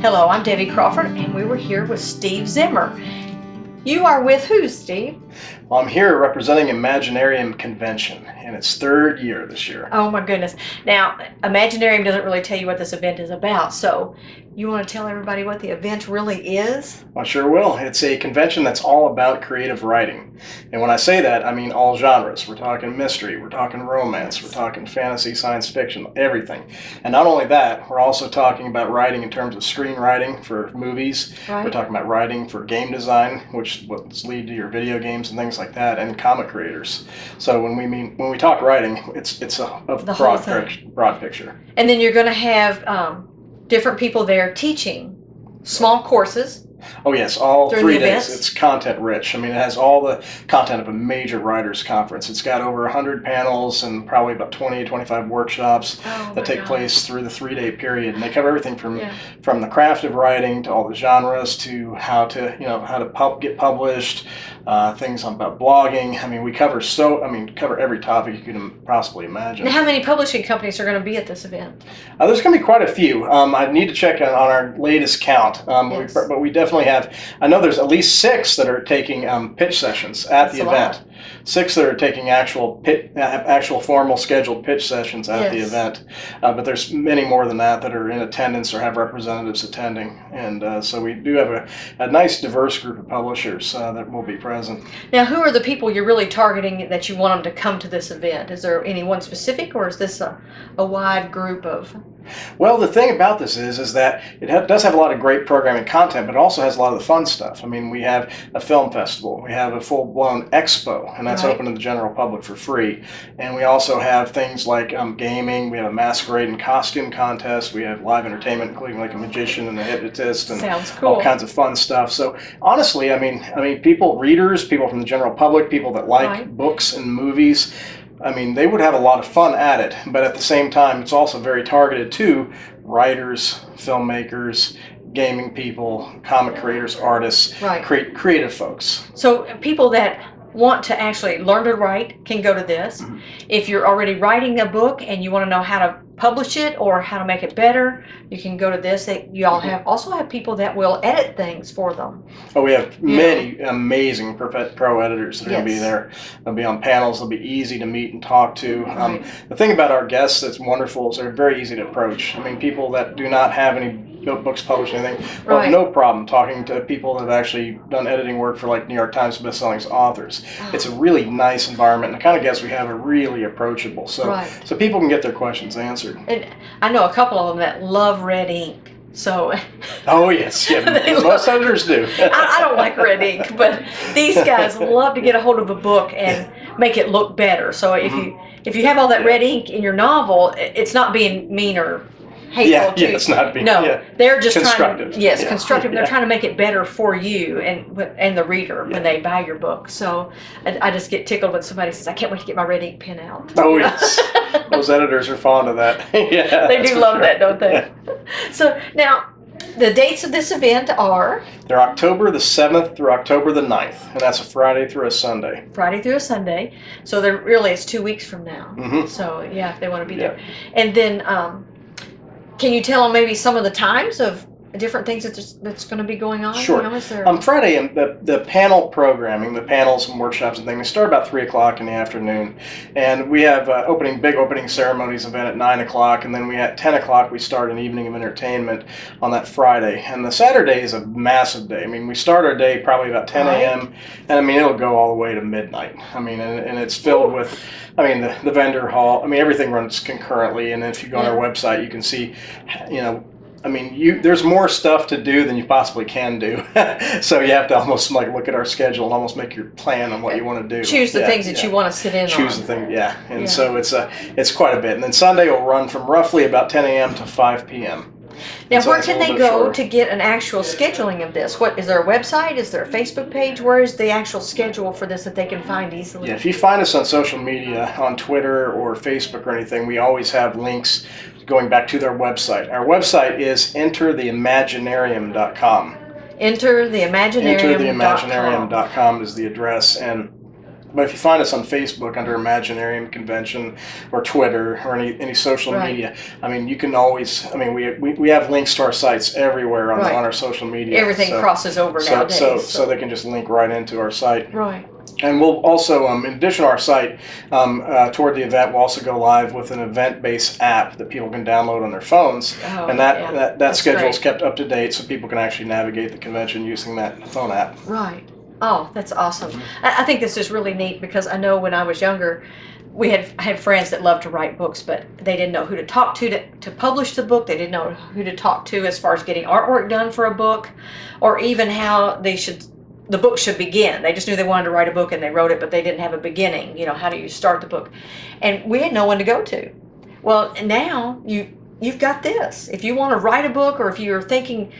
Hello, I'm Debbie Crawford, and we were here with Steve Zimmer. You are with who, Steve? Well, I'm here representing Imaginarium Convention in its third year this year. Oh my goodness. Now, Imaginarium doesn't really tell you what this event is about, so you want to tell everybody what the event really is? I sure will. It's a convention that's all about creative writing. And when I say that, I mean all genres. We're talking mystery, we're talking romance, we're talking fantasy, science fiction, everything. And not only that, we're also talking about writing in terms of screenwriting for movies. Right. We're talking about writing for game design, which leads to your video games and things like that, and comic creators. So when we mean when we talk writing, it's it's a, a broad, pic- broad picture. And then you're going to have um, different people there teaching small courses. Oh yes, all During three days. It's content rich. I mean, it has all the content of a major writers conference. It's got over 100 panels and probably about 20, 25 workshops Oh that take place through the three-day period, and they cover everything from Yeah. from the craft of writing to all the genres to how to you know how to pub- get published, uh, things about blogging. I mean, we cover so I mean cover every topic you can possibly imagine. Now, how many publishing companies are going to be at this event? Uh, there's going to be quite a few. Um, I need to check on, on our latest count, um, Yes. we, but we definitely have. I know there's at least six that are taking um, pitch sessions at That's the event. Six that are taking actual pit, uh, actual formal scheduled pitch sessions at the event. Uh, but there's many more than that that are in attendance or have representatives attending, and uh, so we do have a, a nice diverse group of publishers uh, that will be present. Now, who are the people you're really targeting that you want them to come to this event? Is there any one specific, or is this a, a wide group of? Well, the thing about this is, is that it ha- does have a lot of great programming content, but it also has a lot of the fun stuff. I mean, we have a film festival, we have a full-blown expo, and that's Right. open to the general public for free. And we also have things like um, gaming. We have a masquerade and costume contest. We have live entertainment, including like a magician and a hypnotist, and Sounds all kinds of fun stuff. So honestly, I mean, I mean, people, readers, people from the general public, people that like Right. books and movies. I mean, they would have a lot of fun at it, but at the same time, it's also very targeted to writers, filmmakers, gaming people, comic creators, artists, Right. cre- creative folks. So people that want to actually learn to write can go to this. Mhm. If you're already writing a book and you want to know how to publish it or how to make it better, you can go to this. They, you all have also have people that will edit things for them. Oh, we have Yeah. many amazing pro editors that are going to be there. They'll be on panels. They'll be easy to meet and talk to. Um, The thing about our guests that's wonderful is they're very easy to approach. I mean, people that do not have any books published, anything, well, Right. no problem talking to people that have actually done editing work for like New York Times bestselling authors. Oh. It's a really nice environment. And the kind of guests we have are really approachable. So, Right. so people can get their questions answered. And I know a couple of them that love red ink. So Oh yes, yeah, most love- editors do. I, I don't like red ink, but these guys love to get a hold of a book and make it look better. So if mm-hmm. you if you have all that. Yeah. red ink in your novel, it's not being mean or hateful yeah, to yeah, it's not being No, yeah. they're just trying. Constructive. To, yes, Yeah. constructive. They're trying to make it better for you and and the reader when they buy your book. So I, I just get tickled when somebody says, "I can't wait to get my red ink pen out." Oh yes, those editors are fond of that. yeah, they do love sure. that, don't they? So now, the dates of this event are They're October the 7th through October the 9th, and that's a Friday through a Sunday. Friday through a Sunday. So they're really it's two weeks from now. hmm So yeah, if they want to be Yeah. there, and then um, can you tell maybe some of the times of different things that there's- that's going to be going on? Sure. You know, there, On Friday, um, the, the panel programming, the panels and workshops and things, they start about 3 o'clock in the afternoon. And we have uh, opening big opening ceremonies event at 9 o'clock, and then we at 10 o'clock we start an evening of entertainment on that Friday. And the Saturday is a massive day. I mean, we start our day probably about 10 Right. a.m., and I mean, it'll go all the way to midnight. I mean, and, and it's filled with, I mean, the, the vendor hall, I mean, everything runs concurrently. And if you go on our website, you can see, you know, I mean, you there's more stuff to do than you possibly can do. so you have to almost like look at our schedule and almost make your plan on what you want to do. choose the Yeah, things that yeah. you want to sit in choose on. the thing, yeah. And Yeah. so it's a it's quite a bit. And then Sunday will run from roughly about 10 a.m. to 5 p.m. Now, So where can they go shorter. to get an actual scheduling of this? What is there a website? Is there a Facebook page? Where is the actual schedule for this that they can find easily? Yeah, if you find us on social media, on Twitter or Facebook or anything, we always have links going back to their website. Our website is entertheimaginarium.com. Enter the Imaginarium. Entertheimaginarium.com is the address, and But if you find us on Facebook under Imaginarium Convention or Twitter or any, any social Right. media, I mean, you can always, I mean, we, we, we have links to our sites everywhere on, Right. on our social media. Everything so, crosses over so, nowadays. so, so they can just link right into our site. right. And we'll also, um, in addition to our site, um, uh, toward the event, we'll also go live with an event-based app that people can download on their phones. Oh, and that, yeah. that, that schedule is kept up to date so people can actually navigate the convention using that phone app. Right. Oh, that's awesome. Mhm. I, I think this is really neat because I know when I was younger, we had had friends that loved to write books, but they didn't know who to talk to, to to publish the book. They didn't know who to talk to as far as getting artwork done for a book, or even how they should the book should begin. They just knew they wanted to write a book and they wrote it, but they didn't have a beginning. You know, how do you start the book? And we had no one to go to. Well, now you you've got this. If you want to write a book, or if you're thinking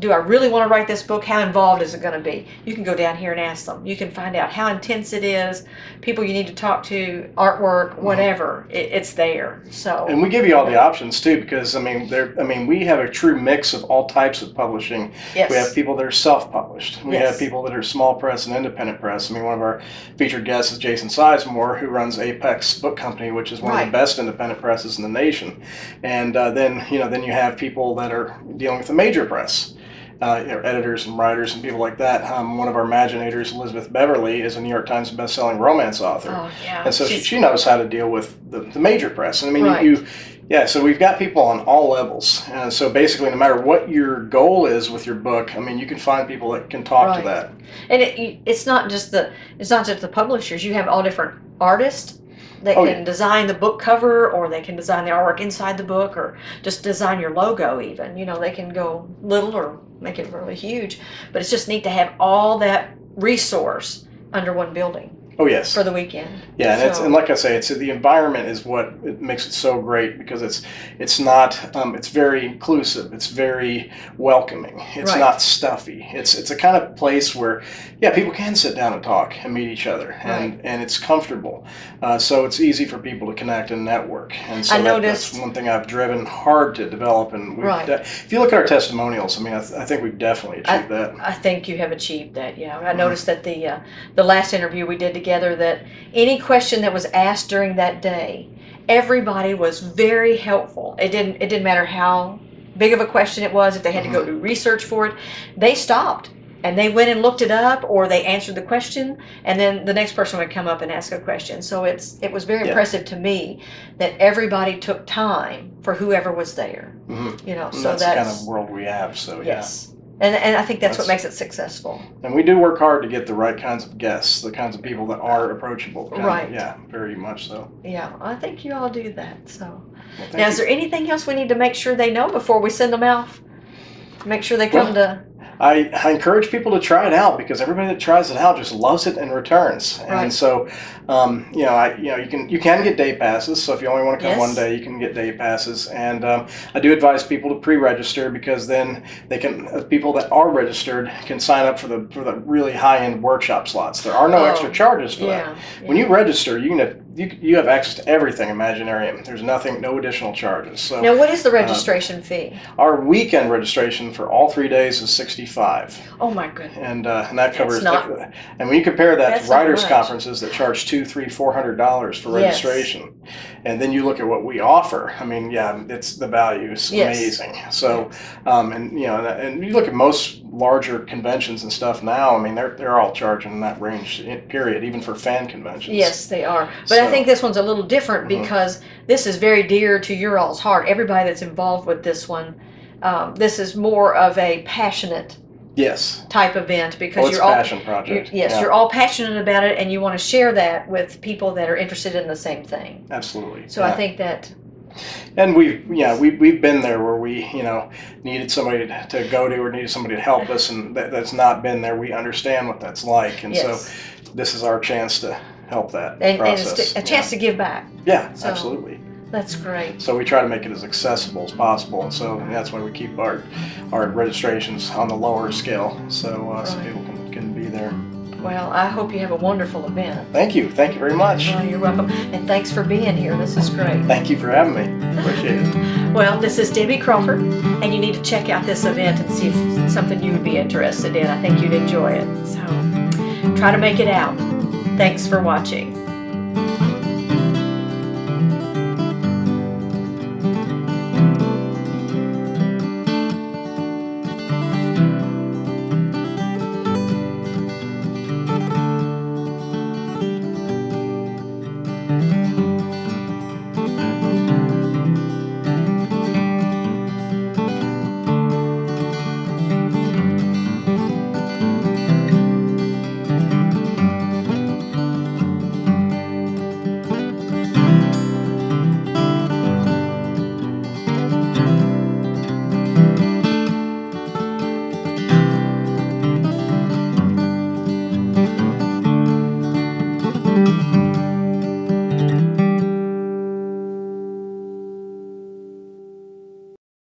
do I really want to write this book? How involved is it going to be? You can go down here and ask them. You can find out how intense it is, people you need to talk to, artwork, whatever. It, it's there. So And we give you all the options too, because I mean, there. I mean, we have a true mix of all types of publishing. yes, We have people that are self-published. We Yes. have people that are small press and independent press. I mean, one of our featured guests is Jason Sizemore, who runs Apex Book Company, which is one of the best independent presses in the nation. And uh, then, you know, then you have people that are dealing with the major press. Uh, you know, editors and writers and people like that. Um, one of our imaginators, Elizabeth Bevarly, is a New York Times best-selling romance author. oh yeah, And so she, she knows how to deal with the, the major press. And I mean, Right. you, yeah, so we've got people on all levels. And so basically, no matter what your goal is with your book, I mean, you can find people that can talk Right. to that. and it, it's not just the it's not just the publishers. You have all different artists that Oh, can yeah. design the book cover, or they can design the artwork inside the book, or just design your logo. Even you know they can go little or make it really huge. But it's just neat to have all that resource under one building Oh, yes. for the weekend. Yeah, and it's and like I say, it's the environment is what it makes it so great because it's it's not um, it's very inclusive, it's very welcoming, it's Right. not stuffy. It's it's a kind of place where yeah, people can sit down and talk and meet each other, and Right. and it's comfortable, uh, so it's easy for people to connect and network. And so I that- noticed- that's one thing I've driven hard to develop. And we've Right. if you look at our testimonials, I mean, I, th- I think we've definitely achieved that. I think you have achieved that. Yeah, I Mhm. noticed that the uh, the last interview we did together that any question that was asked during that day, everybody was very helpful. It didn't it didn't matter how big of a question it was. If they had to go do research for it, they stopped and they went and looked it up, or they answered the question, and then the next person would come up and ask a question. So it's it was very Yeah. impressive to me that everybody took time for whoever was there. hmm You know, And so that's that's, kind of world we have. So yeah. And, and I think that's, what makes it successful. And we do work hard to get the right kinds of guests, the kinds of people that are approachable. kind of- Right. yeah, very much so. Yeah, I think you all do that. So Well, now, is there anything else we need to make sure they know before we send them out? Make sure they come to. I, I encourage people to try it out because everybody that tries it out just loves it and returns. Right. And so, um, you know, I you know you can you can get day passes. So if you only want to come Yes. one day, you can get day passes. And um, I do advise people to pre-register because then they can uh, people that are registered can sign up for the for the really high-end workshop slots. There are no Oh, extra charges for that. Yeah. When you register, you can you, you have access to everything Imaginarium. There's nothing, no additional charges. So Now, what is the registration fee? our weekend registration for all three days is 65, Oh my goodness. and uh, and that covers. not- and when you compare that to writers' conferences that charge two, three, four hundred dollars for registration, Yes. and then you look at what we offer. I mean, yeah, it's the value is Yes. amazing. So, um, and you know, and, you look at most larger conventions and stuff now. I mean, they're they're all charging in that range. Period, even for fan conventions. Yes, they are. But I So- think this one's a little different Mhm. because this is very dear to your all's heart. Everybody that's involved with this one, um, this is more of a passionate Yes. type event because Well, it's you're all passion project. yes, Yeah, you're all passionate about it, and you want to share that with people that are interested in the same thing. absolutely. So I think that And we've, yeah, we, we've been there where we, you know, needed somebody to, to go to or needed somebody to help us, and that, that's not been there. We understand what that's like, and yes, so this is our chance to help that and, and process. it's a chance to give back. yeah, so- absolutely. That's great. So we try to make it as accessible as possible, and so that's why we keep our our registrations on the lower scale, so uh, so people can, can be there. Well, I hope you have a wonderful event. Thank you, thank you very much. Well, you're welcome, and thanks for being here. This is great. Thank you for having me. Appreciate it. Well, this is Debbie Crawford, and you need to check out this event and see if it's something you would be interested in. I think you'd enjoy it. So try to make it out. Thanks for watching.